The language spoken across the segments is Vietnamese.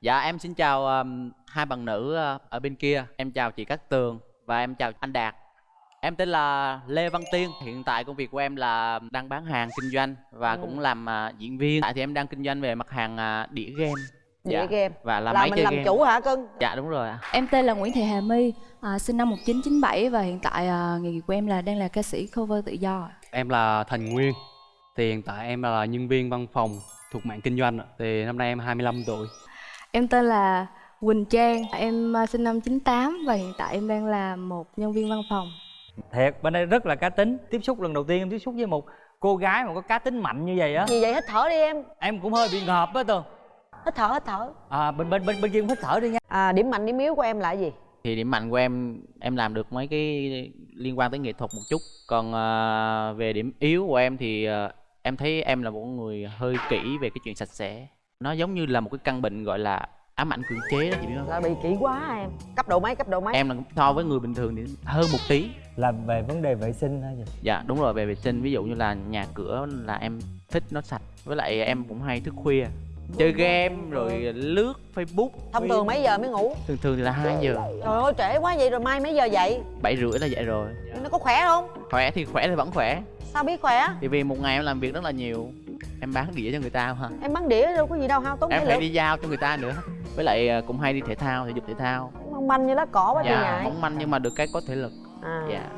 Dạ em xin chào um, hai bạn nữ uh, ở bên kia. Em chào chị Cát Tường và em chào anh Đạt. Em tên là Lê Văn Tiên. Hiện tại công việc của em là đang bán hàng kinh doanh và Ừ. cũng làm uh, diễn viên. Tại thì em đang kinh doanh về mặt hàng uh, đĩa game. Đĩa game. Và là, là máy mình chơi làm game. chủ hả cưng Dạ đúng rồi ạ. Em tên là Nguyễn Thị Hà My, à, sinh năm 1997 và hiện tại à, nghề nghiệp của em là đang là ca sĩ cover tự do. Em là Thành Nguyên Thì hiện tại em là nhân viên văn phòng thuộc mạng kinh doanh ạ. Thì năm nay em 25 tuổi Em tên là Quỳnh Trang, em à, sinh năm 98 và hiện tại em đang là một nhân viên văn phòng. thiệt bên đây rất là cá tính. Tiếp xúc lần đầu tiên em tiếp xúc với một cô gái mà có cá tính mạnh như vậy á. Gì vậy? Hít thở đi em. Em cũng hơi bị ngợp á tường. Hít thở hít thở. À bên bên bên bên kia cũng hít thở đi nha. À, điểm mạnh điểm yếu của em là gì? Thì điểm mạnh của em em làm được mấy cái liên quan tới nghệ thuật một chút. Còn uh, về điểm yếu của em thì uh, em thấy em là một người hơi kỹ về cái chuyện sạch sẽ. Nó giống như là một cái căn bệnh gọi là ám ảnh cưỡng chế đó chị biết không? là bị kỹ quá em? Cấp độ mấy cấp độ mấy? Em là so với người bình thường thì hơn một tí. là về vấn đề vệ sinh hay gì Dạ đúng rồi về vệ sinh. Ví dụ như là nhà cửa là em thích nó sạch. Với lại em cũng hay thức khuya. Chơi game rồi. lướt facebook thông thường mấy giờ mới ngủ? Thường thường thì là 2 giờ. Trời ơi trễ quá vậy rồi mai mấy giờ dậy? Bảy rưỡi là dậy rồi. Nó có khỏe không? Khỏe thì khỏe thì vẫn khỏe. Sao biết khỏe? Thì vì một ngày em làm việc rất là nhiều em bán đĩa cho người ta mà em bắn đĩa đâu có gì đâu hao tốn em phải lực đi giao cho người ta nữa. Với lại à, cũng hay đi thể thao thể dục thể thao. Mong manh như lá cỏ quá dạ ngại mong manh nhưng mà được cái có thể lực. À. dạ.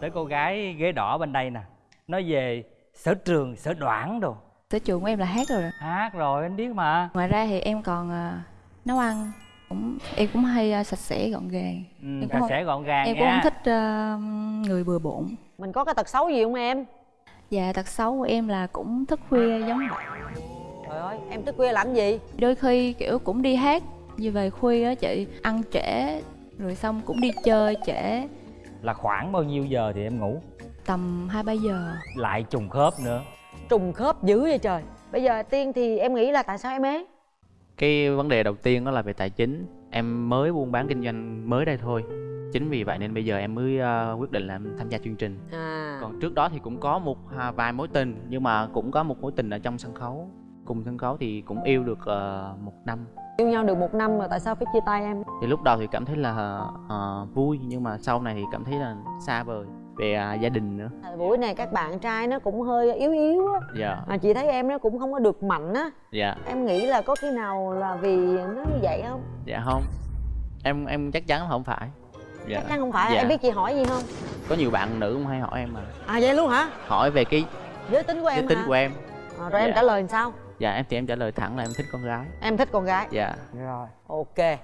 Tới cô gái ghế đỏ bên đây nè nói về sở trường sở đoản đồ. Sở trường của em là hát rồi. hát rồi anh biết mà. Ngoài ra thì em còn à, nấu ăn, cũng em cũng hay à, sạch sẽ gọn gàng. ừ, Em cũng sạch sẽ gọn gàng Em cũng nha. không thích à, người bừa bộn. mình có cái tật xấu gì không em Và tật xấu của em là cũng thức khuya giống vậy. trời ơi em thức khuya làm gì? Đôi khi kiểu cũng đi hát như về khuya á chị, ăn trễ rồi xong cũng đi chơi trễ. Là khoảng bao nhiêu giờ thì em ngủ? Tầm hai ba giờ. lại trùng khớp nữa. Trùng khớp dữ vậy trời. Bây giờ tiên thì em nghĩ là tại sao em ế? Cái vấn đề đầu tiên đó là về tài chính. Em mới buôn bán kinh doanh mới đây thôi chính vì vậy nên bây giờ em mới à, quyết định là em tham gia chương trình. À. Còn trước đó thì cũng có một à, vài mối tình nhưng mà cũng có một mối tình ở trong sân khấu. Cùng sân khấu thì cũng yêu được ờ, một năm. Yêu nhau được một năm rồi tại sao phải chia tay em? Thì lúc đầu thì cảm thấy là ờ, vui nhưng mà sau này thì cảm thấy là xa vời về à, gia đình nữa. Thời buổi này các bạn trai nó cũng hơi yếu yếu á. Dạ. Mà chị thấy em nó cũng không có được mạnh á. Dạ. Em nghĩ là có khi nào là vì nó như vậy không? Dạ không. Em em chắc chắn là không phải dạ. chắc chắn không phải. Dạ. em biết chị hỏi gì không? Có nhiều bạn nữ cũng hay hỏi em mà. À vậy luôn hả? Hỏi về cái giới tính của em giới tính hả? của em. À, rồi em Dạ. trả lời làm sao? Dạ em thì em trả lời thẳng là em thích con gái. Em thích con gái. Dạ. Rồi. Ok.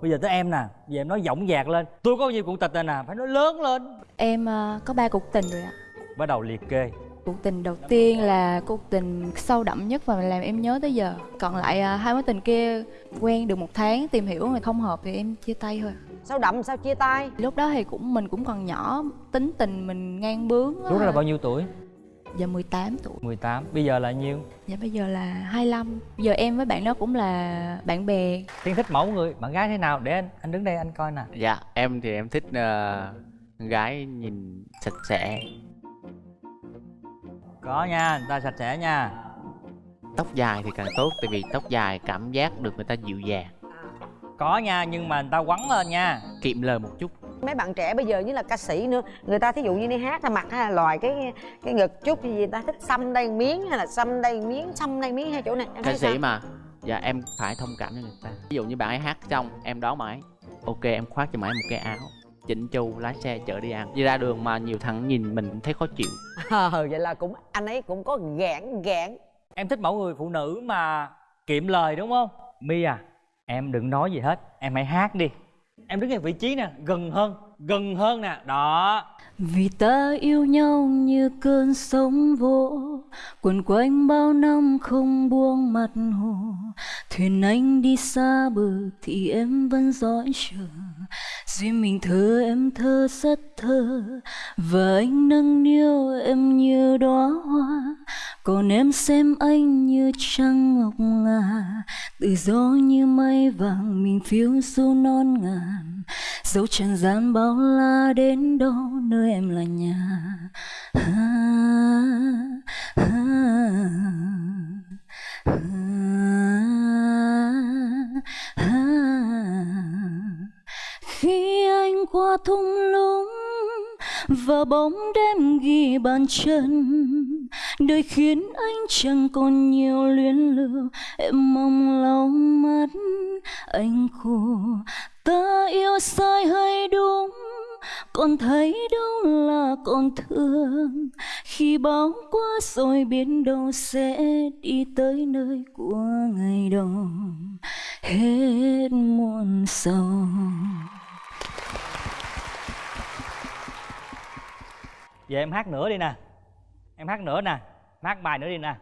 Bây giờ tới em nè. Giờ em nói giọng dạc lên. Tôi có nhiều cuộc tình này nè. Phải nói lớn lên. Em à, có ba cuộc tình rồi ạ. bắt đầu liệt kê. Cuộc tình đầu tiên là cuộc tình sâu đậm nhất và làm em nhớ tới giờ. Còn lại à, hai mối tình kia quen được một tháng tìm hiểu mà không hợp thì em chia tay thôi. Sao đậm sao chia tay Lúc đó thì cũng mình cũng còn nhỏ, tính tình mình ngang bướng. á. lúc đó là bao nhiêu tuổi Dạ 18 tuổi. 18 bây giờ là nhiêu Dạ bây giờ là 25. Giờ em với bạn đó cũng là bạn bè. tiên thích mẫu người bạn gái thế nào để anh anh đứng đây anh coi nè dạ em thì em thích con gái nhìn sạch sẽ có nha người ta sạch sẽ nha tóc dài thì càng tốt tại vì tóc dài cảm giác được người ta dịu dàng có nha nhưng mà người ta quắn lên nha. Kiệm lời một chút. Mấy bạn trẻ bây giờ như là ca sĩ nữa người ta thí dụ như đi hát hay mặt hay là lòi cái cái ngực chút thì người ta thích xăm đây miếng hay là xăm đây miếng xăm đây miếng hay chỗ này em ca sĩ sao? mà. Dạ em phải thông cảm cho người ta. Ví dụ như bạn ấy hát xong em đón bạn ấy. Ok em khoác cho bạn ấy một cái áo. Chỉnh chu lái xe chở đi ăn. Đi ra đường mà nhiều thằng nhìn mình cũng thấy khó chịu. Ờ vậy là cũng anh ấy cũng có gạn gạn em thích mẫu người phụ nữ mà kiệm lời đúng không? Mi à em đừng nói gì hết em hãy hát đi. Em đứng ở vị trí nè gần hơn gần hơn nè đó. Vì ta yêu nhau như cơn sóng vỗ Quần quanh bao năm không buông mặt hồ. Thuyền anh đi xa bờ thì em vẫn dõi chờ. Riêng mình thơ em thơ rất thơ Và anh nâng niu em như đóa hoa. Còn em xem anh như trăng ngọc ngà từ gió như mây vàng mình phiêu du non ngàn dẫu trần gian bao la đến đâu nơi em là nhà ha, ha, ha, ha. khi anh qua thung lũng và bóng đêm ghi bàn chân. Đời khiến anh chẳng còn nhiều luyến lưu em mong lòng mắt anh khô ta yêu sai hay đúng? Còn thấy đâu là còn thương? Khi bão qua rồi biến đâu sẽ đi tới nơi của ngày đầu hết muôn sầu. Vậy em hát nữa đi nè. Em hát nữa nè. Hát bài nữa đi nè.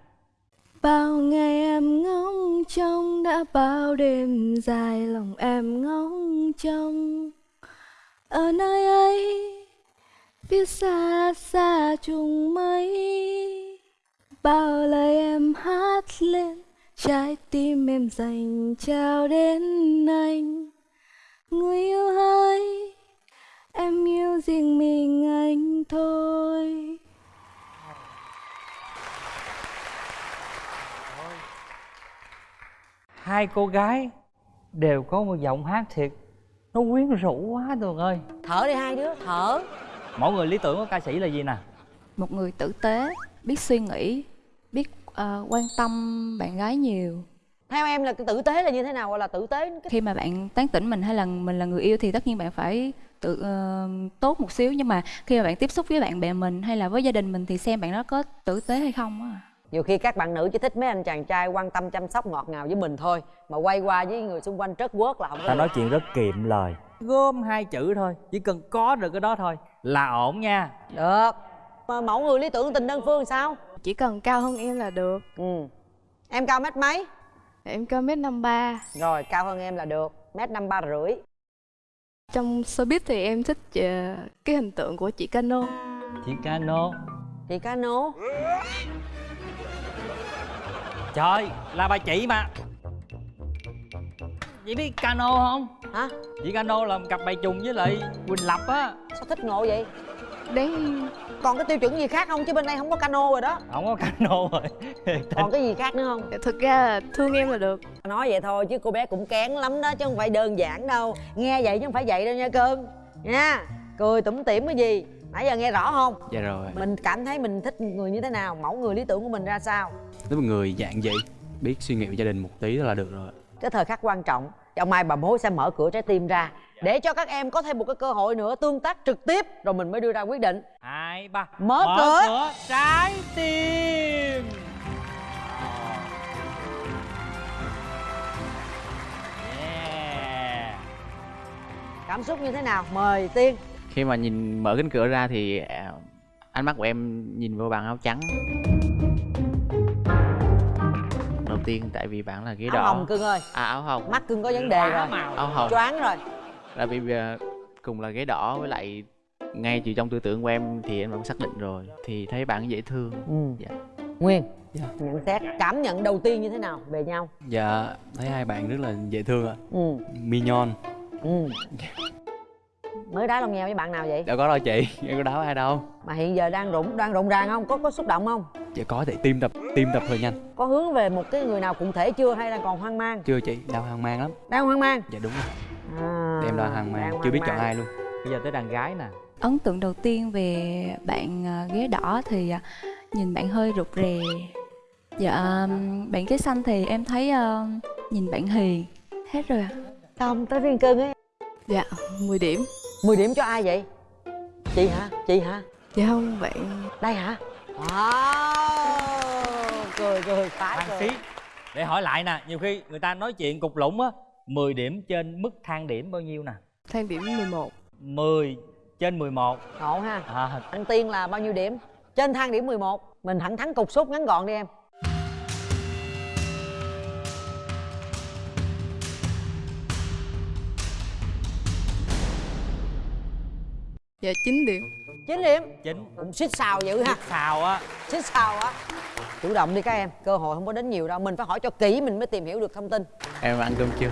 Bao ngày em ngóng trông, đã bao đêm dài lòng em ngóng trông. Ở nơi ấy, phía xa xa trùng mây. Bao lời em hát lên, trái tim em dành trao đến anh. Người yêu ơi em yêu riêng mình anh thôi Hai cô gái đều có một giọng hát thiệt. Nó quyến rũ quá Tường ơi. Thở đi hai đứa thở. Mỗi người lý tưởng của ca sĩ là gì nè? Một người tử tế biết suy nghĩ biết ờ, quan tâm bạn gái nhiều. Theo em là cái tử tế là như thế nào? Gọi là tử tế cái khi mà bạn tán tỉnh mình hay là mình là người yêu thì tất nhiên bạn phải tự ờ, tốt một xíu. Nhưng mà khi mà bạn tiếp xúc với bạn bè mình hay là với gia đình mình thì xem bạn đó có tử tế hay không á nhiều khi các bạn nữ chỉ thích mấy anh chàng trai quan tâm chăm sóc ngọt ngào với mình thôi mà quay qua với người xung quanh trớt quớt là không có Ta nói chuyện rất kiệm lời. Gom hai chữ thôi Chỉ cần có được cái đó thôi Là ổn nha. Được. Mà mẫu người lý tưởng tình đơn phương sao? Chỉ cần cao hơn em là được. Ừ. Em cao mét mấy? Em cao mét năm ba. Rồi cao hơn em là được. Mét năm ba rưỡi. Trong showbiz thì em thích ờ, cái hình tượng của chị Cano. Chị Cano. Chị cano Trời là bà chị mà. Chị biết Cano không? hả? Chị Cano là một cặp bài trùng với lại Quỳnh Lập á. Sao thích ngộ vậy? Đáng còn cái tiêu chuẩn gì khác không? Chứ bên đây không có cano rồi đó. Không có Cano rồi. Còn cái gì khác nữa không? Thực ra là thương em là được. Nói vậy thôi chứ cô bé cũng kén lắm đó chứ không phải đơn giản đâu. Nghe vậy chứ không phải vậy đâu nha cưng nha cười tủm tỉm cái gì? Nãy giờ nghe rõ không? Dạ rồi. Mình cảm thấy mình thích người như thế nào? Mẫu người lý tưởng của mình ra sao nếu một người dạng vậy biết suy nghĩ về gia đình một tí là được rồi. Cái thời khắc quan trọng ông mai bà mối sẽ mở cửa trái tim ra để cho các em có thêm một cái cơ hội nữa tương tác trực tiếp rồi mình mới đưa ra quyết định. Hai ba. Mở cửa. trái tim. Yeah. cảm xúc như thế nào? Mời tiên. Khi mà nhìn mở cánh cửa ra thì à, ánh mắt của em nhìn vô bạn áo trắng tiên tại vì bạn là ghế áo đỏ. hồng cưng ơi. À áo hồng. Mắt cưng có vấn đề rồi. áo hồng. Choáng rồi. Là vì à, cùng là ghế đỏ với lại ngay từ trong tư tưởng của em thì em đã xác định rồi. Thì thấy bạn dễ thương. Ừ. Dạ. nguyên. Dạ. nhận xét cảm nhận đầu tiên như thế nào về nhau? Dạ thấy hai bạn rất là dễ thương ạ. Ừ. Mignon. Ừ mới đá lòng nheo với bạn nào vậy? Đâu có đâu chị em có đá với ai đâu. Mà hiện giờ đang rụng đang rụng ràng không? Có có xúc động không? Dạ có thể tim đập tim đập hơi nhanh. Có hướng về một cái người nào cụ thể chưa hay đang còn hoang mang? Chưa chị đau hoang mang lắm. Đang hoang mang? Dạ đúng rồi. À, em đang hoang mang đang chưa biết hoang chọn mang. ai luôn. Bây giờ tới đàn gái nè. Ấn tượng đầu tiên về bạn à, ghế đỏ thì à, nhìn bạn hơi rụt rè. Dạ ừm, bạn ghế xanh thì em thấy à, nhìn bạn hiền hết rồi ạ. Không tới riêng cưng ấy. Dạ 10 điểm 10 điểm cho ai vậy? Chị hả? Chị hả? Dạ không bạn đây hả? Wow cười cười phá Thang cười. xí. Để hỏi lại nè Nhiều khi người ta nói chuyện cục lũng á 10 điểm trên mức thang điểm bao nhiêu nè? Thang điểm 11 10 trên 11 ngộ ha. À, anh tiên là bao nhiêu điểm? Trên thang điểm 11 mình thẳng thắn cục xúc ngắn gọn đi em dạ 9 điểm. 9 điểm? Chính cũng xích xào dữ ha. Sao á. Xích xào á. Chủ động đi các em cơ hội không có đến nhiều đâu mình phải hỏi cho kỹ mình mới tìm hiểu được thông tin. Em ăn cơm chưa?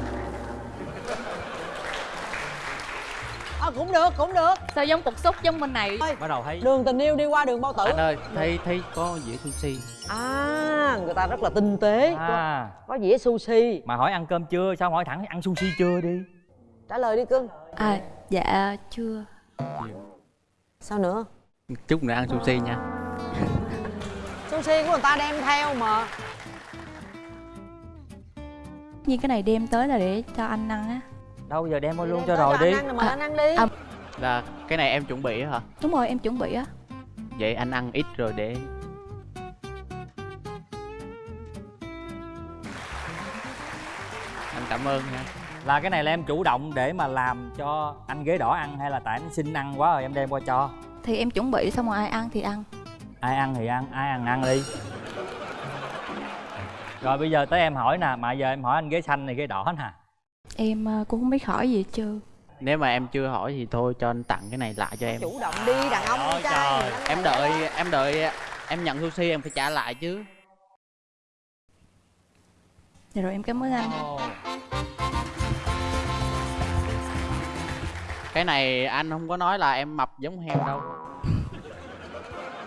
À, cũng được cũng được. Sao giống cục xúc giống bên này? Bắt đầu thấy đường tình yêu đi qua đường bao tử. Anh ơi thấy thấy có dĩa sushi. À người ta rất là tinh tế. Có, à, có dĩa sushi. Mà hỏi ăn cơm chưa? Sao hỏi thẳng ăn sushi chưa đi? Trả lời đi cưng. À dạ chưa sao nữa? Chút nữa ăn sushi nha. Sushi của người ta đem theo mà. Như cái này đem tới là để cho anh ăn á. Đâu giờ đem luôn Đem cho rồi đi. anh ăn mà À, anh ăn đi. À, là cái này em chuẩn bị á hả? Đúng rồi em chuẩn bị á. Vậy anh ăn ít rồi để anh cảm ơn nha là cái này là em chủ động để mà làm cho anh ghế đỏ ăn hay là tại anh xin ăn quá rồi em đem qua cho? Thì em chuẩn bị xong rồi ai ăn thì ăn. Ai ăn thì ăn ai ăn ăn đi. Rồi bây giờ tới em hỏi nè mà giờ em hỏi anh ghế xanh này ghế đỏ nè. Em ờ, cũng không biết hỏi gì trơn. Nếu mà em chưa hỏi thì thôi cho anh tặng cái này lại cho em chủ động đi đàn ông trai. trời. Em đợi em đợi em nhận sushi em phải trả lại chứ. Dạ rồi em cảm ơn anh. Ồ, cái này anh không có nói là em mập giống heo đâu.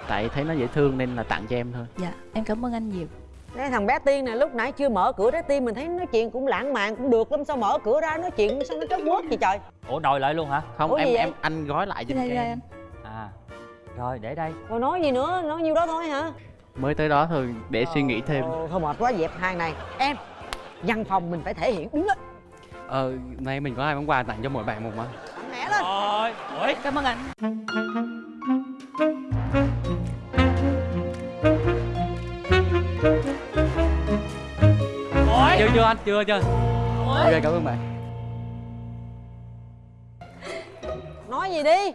Tại thấy nó dễ thương nên là tặng cho em thôi. Dạ em cảm ơn anh nhiều. Đây thằng bé Tiên này lúc nãy chưa mở cửa trái tim mình thấy nói chuyện cũng lãng mạn cũng được lắm. Sao mở cửa ra nói chuyện sao nó trớt quớt vậy trời? Ủa đòi lại luôn hả? Không Ủa em gì em anh gói lại giùm cho đây em. anh à rồi để đây. Rồi nói gì nữa? Nói nhiêu đó thôi hả? Mới tới đó thôi để suy nghĩ thêm. Ồ, thôi mệt quá dẹp hàng này. Em văn phòng mình phải thể hiện. Đúng đó. Ờ nay mình có hai món quà tặng cho mỗi bạn một mà lên. Rồi ủa? Cảm ơn anh. Ủa chưa chưa anh chưa chưa. Ok cảm ơn bạn. Nói gì đi?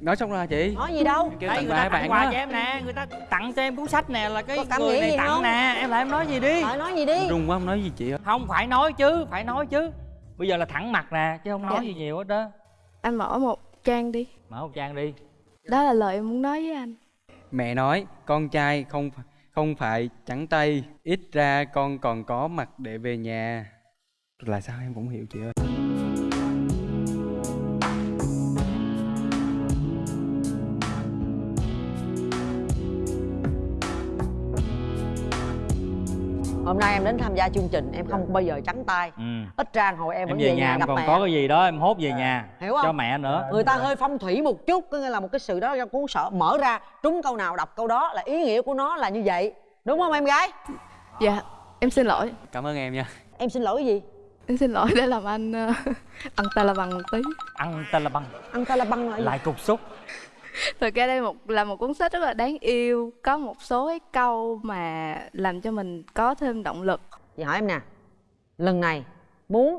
Nói xong rồi chị? Nói gì đâu? Kêu Đây tặng người ta tặng bạn quà đó. cho em nè người ta tặng cho em cuốn sách nè là cái người nghĩ này tặng không? nè. Em lại em nói gì đi? Rồi nói gì đi? Run quá không nói gì chị ơi không phải nói chứ phải nói chứ bây giờ là thẳng mặt nè chứ không nói Dạ. gì nhiều hết đó. Anh mở một trang đi. Mở một trang đi. Đó là lời em muốn nói với anh. Mẹ nói con trai không không phải trắng tay. Ít ra con còn có mặt để về nhà. Là sao em cũng hiểu chị ơi gia chương trình em không bao giờ trắng tay. Ừ. ít ra hồi em em vẫn về nhà em gặp còn mẹ. có cái gì đó em hốt về nhà Hiểu không? cho mẹ nữa. Người ta hơi phong thủy một chút có nghĩa là một cái sự đó cũng sợ mở ra trúng câu nào đọc câu đó là ý nghĩa của nó là như vậy. Đúng không em gái? Dạ em xin lỗi. Cảm ơn em nha. Em xin lỗi cái gì? Em xin lỗi để làm anh ờ, ăn ta là bằng một tí. Ăn tên là băng ăn ta là băng lại lại cục xúc. Thực ra đây một là một cuốn sách rất là đáng yêu. Có một số cái câu mà làm cho mình có thêm động lực chị hỏi em nè lần này muốn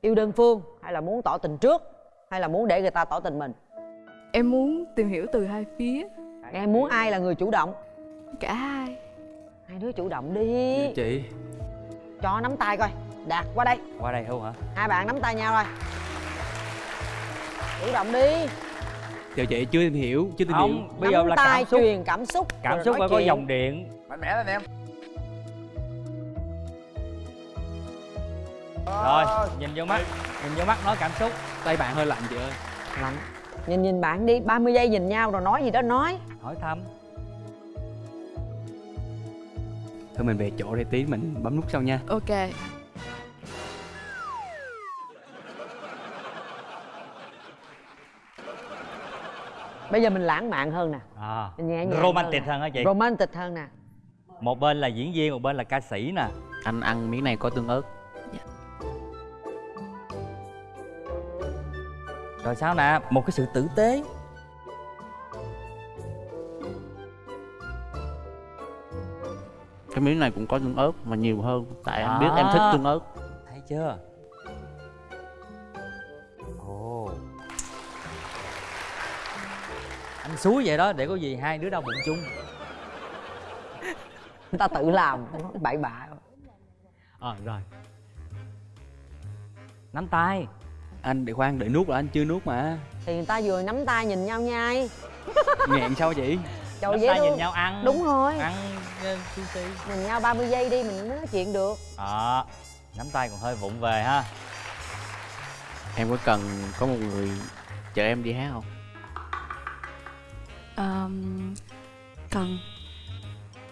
yêu đơn phương hay là muốn tỏ tình trước hay là muốn để người ta tỏ tình mình? Em muốn tìm hiểu từ hai phía. Em muốn ai là người chủ động? Cả hai. Hai đứa chủ động đi. Chị. Cho nắm tay coi. Đạt qua đây. Qua đây không hả? Hai bạn nắm tay nhau rồi chủ động đi. Chờ chị chưa tìm hiểu chưa tìm hiểu. Không bây giờ nắm là tay cảm xúc. truyền cảm xúc cảm xúc phải có dòng điện. Mạnh mẽ lên em rồi nhìn vô mắt nhìn vô mắt nói cảm xúc. Tay bạn hơi lạnh chị ơi. Lạnh. Nhìn nhìn bạn đi 30 giây nhìn nhau rồi nói gì đó nói. Hỏi thăm. Thôi mình về chỗ để tí mình bấm nút sau nha. Ok. Bây giờ mình lãng mạn hơn nè. À, nhẹ nhàng romantic hơn hơn hả chị? Romantic hơn nè. Một bên là diễn viên một bên là ca sĩ nè. Anh ăn miếng này có tương ớt rồi sao nè? Một cái sự tử tế. Cái miếng này cũng có tương ớt mà nhiều hơn. Tại anh biết À. em thích tương ớt. Thấy chưa? Ồ. Anh xúi vậy đó để có gì hai đứa đau bụng chung. Người ta tự làm bậy bạ. Ờ rồi. Nắm tay anh để khoan để nuốt là anh chưa nuốt mà. Thì người ta vừa nắm tay nhìn nhau nhai. Nghẹn sao chị trời nắm tay nhìn nhau ăn đúng rồi. ăn sushi nhìn nhau 30 giây đi mình mới nói chuyện được. Đó nắm tay còn hơi vụng về ha. Em có cần có một người chở em đi hát không? Ờm, Cần.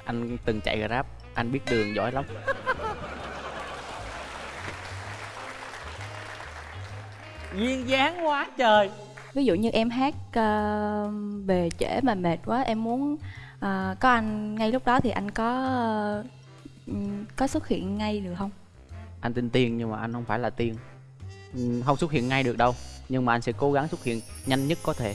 Anh từng chạy grab anh biết đường giỏi lắm duyên dáng quá trời. Ví dụ như em hát ờ, về trễ mà mệt quá em muốn ờ, có anh ngay lúc đó thì anh có ờ, ừm, có xuất hiện ngay được không? Anh tin tiên nhưng mà anh không phải là tiên. Ừ, không xuất hiện ngay được đâu nhưng mà anh sẽ cố gắng xuất hiện nhanh nhất có thể.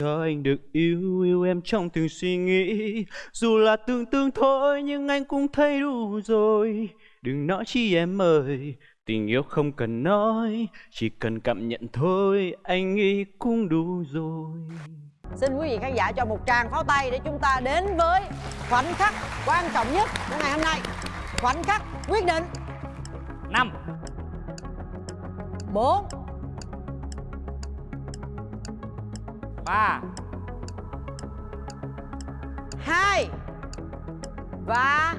Cho anh được yêu yêu em trong từng suy nghĩ. Dù là tưởng tượng thôi nhưng anh cũng thấy đủ rồi. Đừng nói chi em ơi tình yêu không cần nói chỉ cần cảm nhận thôi anh nghĩ cũng đủ rồi. Xin quý vị khán giả cho một tràng pháo tay để chúng ta đến với khoảnh khắc quan trọng nhất của ngày hôm nay. Khoảnh khắc quyết định. Năm. Bốn. Ba. Hai. Và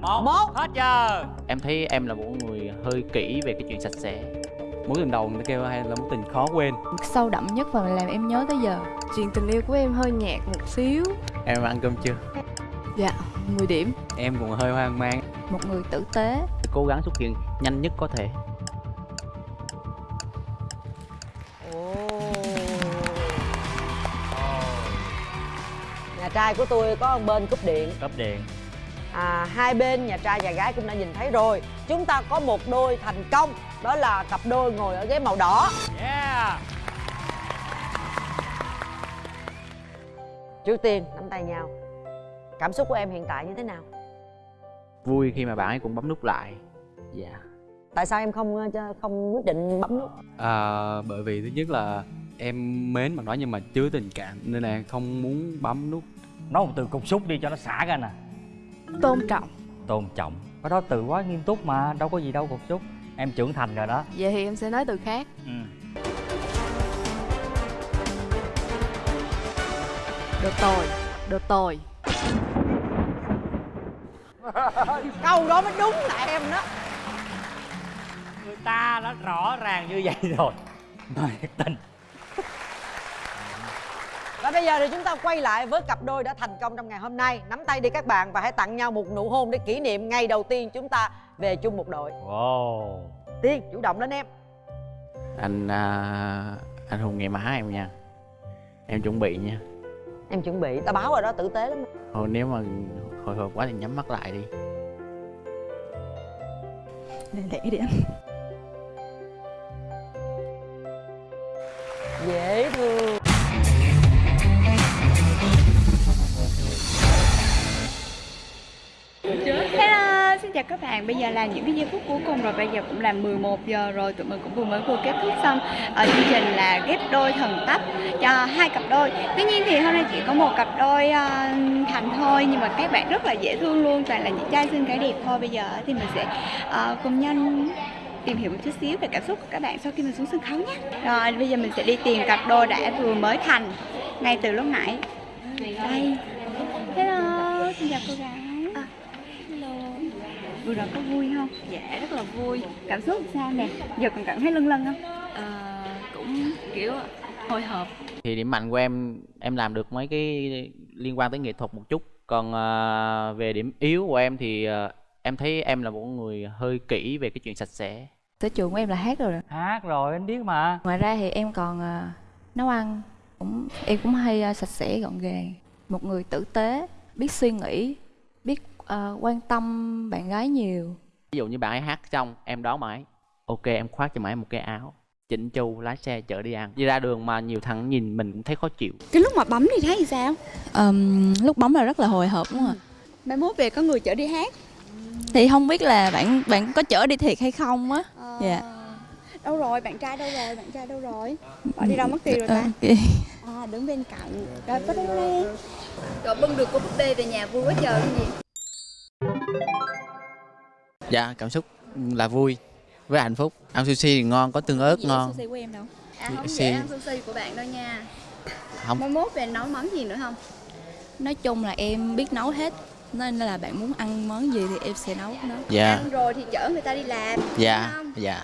một. Một. hết giờ. Em thấy em là một người hơi kỹ về cái chuyện sạch sẽ. Mối tình đầu người ta kêu hay là mối tình khó quên? Sâu đậm nhất và làm em nhớ tới giờ. Chuyện tình yêu của em hơi nhạt một xíu. Em ăn cơm chưa? Dạ 10 điểm. Em cũng hơi hoang mang. Một người tử tế. Cố gắng xuất hiện nhanh nhất có thể. Ồ. nhà trai của tôi có bên cúp điện. Cấp điện à, hai bên nhà trai và gái cũng đã nhìn thấy rồi. Chúng ta có một đôi thành công đó là cặp đôi ngồi ở ghế màu đỏ. Yeah. Trước tiên nắm tay nhau. Cảm xúc của em hiện tại như thế nào? Vui khi mà bạn ấy cũng bấm nút lại. Dạ. Tại sao em không ờ, cho- không quyết định bấm nút? À, bởi vì thứ nhất là em mến mà nói nhưng mà chưa tình cảm nên là không muốn bấm nút. Nói một từ cục xúc đi cho nó xả ra nè tôn trọng. Tôn trọng. Cái đó từ quá nghiêm túc mà đâu có gì đâu cục xúc em trưởng thành rồi đó. Vậy thì em sẽ nói từ khác. Ừ. đồ tồi đồ tồi câu đó mới đúng là em đó. Người ta đã rõ ràng như vậy rồi. Mà thiệt tình và bây giờ thì chúng ta quay lại với cặp đôi đã thành công trong ngày hôm nay. Nắm tay đi các bạn và hãy tặng nhau một nụ hôn để kỷ niệm ngày đầu tiên chúng ta về chung một đội. Wow. Tiên chủ động lên em. Anh à, anh hùng ngày má em nha. Em chuẩn bị nha. Em chuẩn bị ta báo rồi đó tử tế lắm. Thôi nếu mà hồi hộp quá thì nhắm mắt lại đi. Lẹ lẹ đi anh. Dễ thương chào các bạn. Bây giờ là những cái giây phút cuối cùng rồi. Bây giờ cũng là 11 giờ rồi. Tụi mình cũng vừa mới vừa kết thúc xong ở chương trình là ghép đôi thần tấp cho hai cặp đôi. Tuy nhiên thì hôm nay chỉ có một cặp đôi uh, thành thôi nhưng mà các bạn rất là dễ thương luôn. Toàn là những trai xinh gái đẹp thôi. Bây giờ thì mình sẽ uh, cùng nhau tìm hiểu một chút xíu về cảm xúc của các bạn sau khi mình xuống sân khấu nhé. Rồi bây giờ mình sẽ đi tìm cặp đôi đã vừa mới thành ngay từ lúc nãy. Đây. Hello, xin chào cô gái. Vừa rồi có vui không? Dạ rất là vui. Cảm xúc sao nè? Giờ còn cảm thấy lâng lâng không? Ờ, cũng kiểu hồi hộp thì điểm mạnh của em em làm được mấy cái liên quan tới nghệ thuật một chút còn à, về điểm yếu của em thì à, em thấy em là một người hơi kỹ về cái chuyện sạch sẽ sở trường của em là hát rồi đó. hát rồi anh biết mà ngoài ra thì em còn ờ, nấu ăn cũng em cũng hay ờ, sạch sẽ gọn gàng một người tử tế biết suy nghĩ biết ờ, quan tâm bạn gái nhiều ví dụ như bạn ấy hát xong em đón mãi ok em khoác cho mãi một cái áo chỉnh chu lái xe chở đi ăn đi ra đường mà nhiều thằng nhìn mình cũng thấy khó chịu Cái lúc mà bấm thì thấy sao? Ờm, lúc bấm là rất là hồi hộp đúng không ạ Mai mốt về có người chở đi hát. thì không biết là bạn bạn có chở đi thiệt hay không á Dạ. Đâu rồi? Bạn trai đâu rồi? Bạn trai đâu rồi? Bỏ đi đâu mất tiêu rồi ta? Ok. À, đứng bên cạnh. Rồi bắt đầu đây. Rồi bưng được cô búp bê về nhà vui quá trời cái gì? Dạ cảm xúc là vui với hạnh phúc ăn sushi thì ngon có tương ớt ngon sushi của em đâu? À Dạ, không sushi. dễ ăn sushi của bạn đâu nha. không Mai mốt về nấu món gì nữa không? nói chung là em biết nấu hết nên là bạn muốn ăn món gì thì em sẽ nấu nó dạ Ăn rồi thì chở người ta đi làm. dạ không? dạ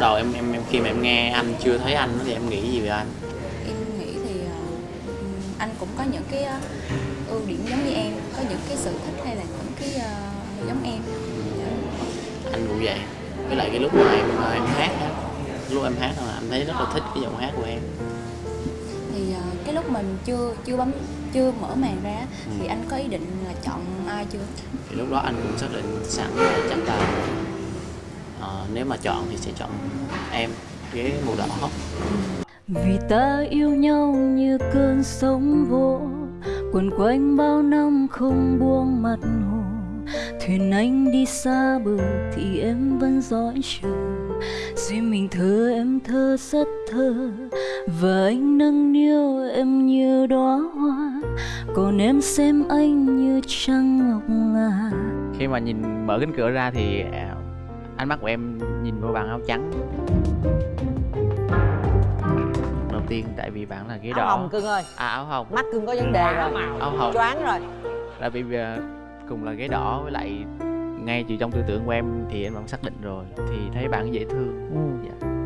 đầu em em em khi mà em nghe anh chưa thấy anh thì em nghĩ gì về anh? Anh cũng có những cái ờ, ưu điểm giống như em có những cái sở thích hay là những cái ờ, giống em. Anh cũng vậy. Với lại cái lúc mà em em hát á lúc em hát là anh thấy rất là thích cái giọng hát của em. Thì ờ, cái lúc mình chưa chưa bấm chưa mở màn ra thì Ừ. anh có ý định là chọn ai chưa? Thì lúc đó anh cũng xác định sẵn là chắc là ờ, nếu mà chọn thì sẽ chọn em với màu đỏ. Vì ta yêu nhau như cơn sóng vỗ Quẩn quanh bao năm không buông mặt hồ. Thuyền anh đi xa bờ thì em vẫn dõi chờ. Duyên mình thơ em thơ rất thơ Và anh nâng niu em như đóa hoa. Còn em xem anh như trăng ngọc ngà. Khi mà nhìn mở cánh cửa ra thì à, ánh mắt của em nhìn vào bạn áo trắng. Đầu tiên tại vì bạn là ghế áo đỏ. hồng cưng ơi. À áo hồng. Mắt cưng có vấn đề rồi. áo hồng. Choáng rồi. Là vì à, cùng là ghế đỏ với lại ngay từ trong tư tưởng của em thì em vẫn xác định rồi thì thấy bạn dễ thương. Ừ.